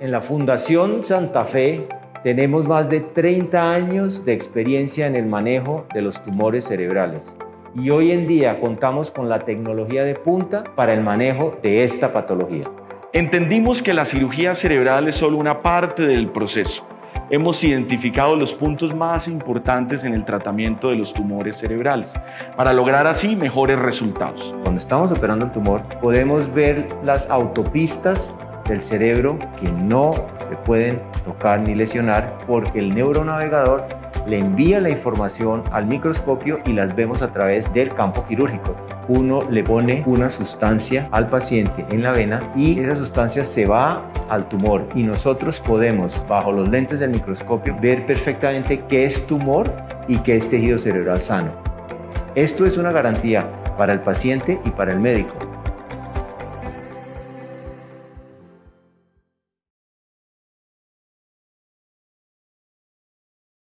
En la Fundación Santa Fe tenemos más de 30 años de experiencia en el manejo de los tumores cerebrales y hoy en día contamos con la tecnología de punta para el manejo de esta patología. Entendimos que la cirugía cerebral es solo una parte del proceso. Hemos identificado los puntos más importantes en el tratamiento de los tumores cerebrales para lograr así mejores resultados. Cuando estamos operando el tumor podemos ver las autopistas del cerebro que no se pueden tocar ni lesionar porque el neuronavegador le envía la información al microscopio y las vemos a través del campo quirúrgico. Uno le pone una sustancia al paciente en la vena y esa sustancia se va al tumor y nosotros podemos, bajo los lentes del microscopio, ver perfectamente qué es tumor y qué es tejido cerebral sano. Esto es una garantía para el paciente y para el médico.